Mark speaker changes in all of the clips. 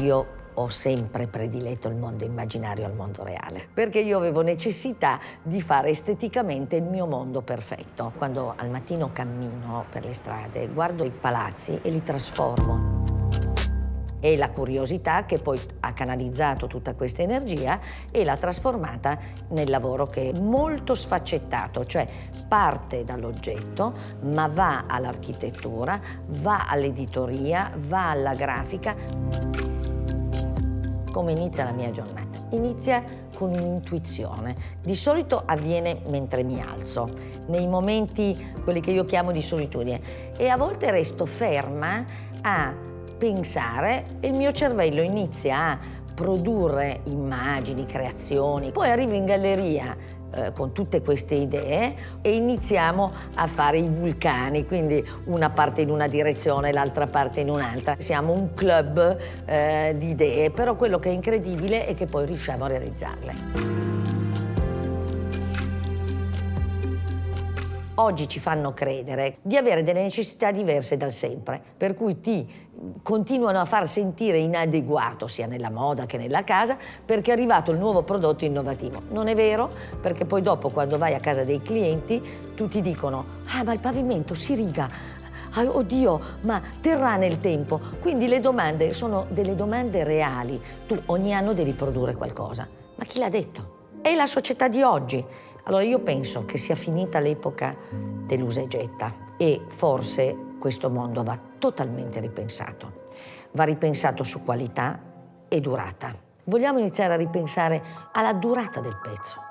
Speaker 1: io ho sempre prediletto il mondo immaginario al mondo reale, perché io avevo necessità di fare esteticamente il mio mondo perfetto. Quando al mattino cammino per le strade, guardo i palazzi e li trasformo e la curiosità che poi ha canalizzato tutta questa energia e l'ha trasformata nel lavoro che è molto sfaccettato, cioè parte dall'oggetto ma va all'architettura, va all'editoria, va alla grafica. Come inizia la mia giornata? Inizia con un'intuizione. Di solito avviene mentre mi alzo, nei momenti, quelli che io chiamo di solitudine, e a volte resto ferma a pensare e il mio cervello inizia a produrre immagini, creazioni, poi arrivo in galleria eh, con tutte queste idee e iniziamo a fare i vulcani, quindi una parte in una direzione, l'altra parte in un'altra. Siamo un club eh, di idee, però quello che è incredibile è che poi riusciamo a realizzarle. Oggi ci fanno credere di avere delle necessità diverse dal sempre, per cui ti continuano a far sentire inadeguato sia nella moda che nella casa perché è arrivato il nuovo prodotto innovativo. Non è vero perché poi dopo quando vai a casa dei clienti tutti dicono ah ma il pavimento si riga, ah, oddio ma terrà nel tempo. Quindi le domande sono delle domande reali. Tu ogni anno devi produrre qualcosa. Ma chi l'ha detto? È la società di oggi. Allora io penso che sia finita l'epoca dell'usa e getta e forse questo mondo va totalmente ripensato. Va ripensato su qualità e durata. Vogliamo iniziare a ripensare alla durata del pezzo,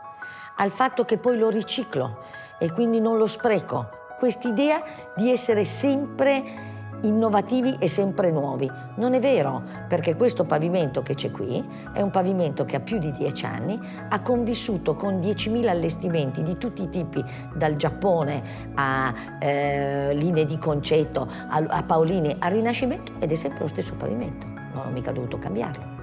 Speaker 1: al fatto che poi lo riciclo e quindi non lo spreco. Quest'idea di essere sempre innovativi e sempre nuovi. Non è vero, perché questo pavimento che c'è qui è un pavimento che ha più di dieci anni, ha convissuto con 10.000 allestimenti di tutti i tipi, dal Giappone a eh, linee di concetto, a, a Paolini, al Rinascimento, ed è sempre lo stesso pavimento. Non ho mica dovuto cambiarlo.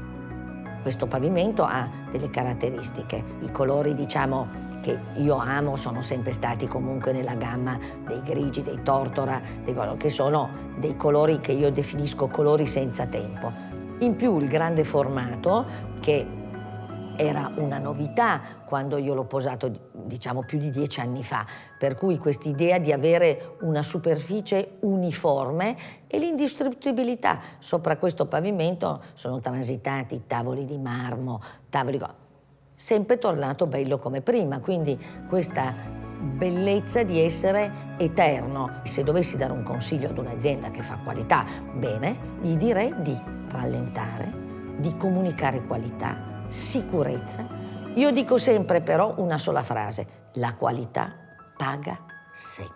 Speaker 1: Questo pavimento ha delle caratteristiche, i colori diciamo che io amo sono sempre stati comunque nella gamma dei grigi, dei tortora, dei, che sono dei colori che io definisco colori senza tempo. In più il grande formato che era una novità quando io l'ho posato diciamo più di dieci anni fa, per cui quest'idea di avere una superficie uniforme e l'indistruttibilità. Sopra questo pavimento sono transitati tavoli di marmo, tavoli sempre tornato bello come prima, quindi questa bellezza di essere eterno. Se dovessi dare un consiglio ad un'azienda che fa qualità, bene, gli direi di rallentare, di comunicare qualità, sicurezza. Io dico sempre però una sola frase, la qualità paga sempre.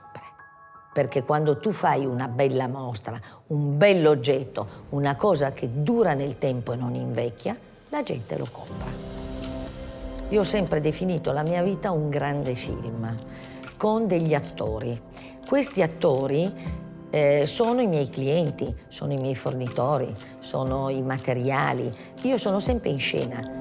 Speaker 1: Perché quando tu fai una bella mostra, un bell'oggetto, una cosa che dura nel tempo e non invecchia, la gente lo compra. Io ho sempre definito la mia vita un grande film, con degli attori. Questi attori eh, sono i miei clienti, sono i miei fornitori, sono i materiali. Io sono sempre in scena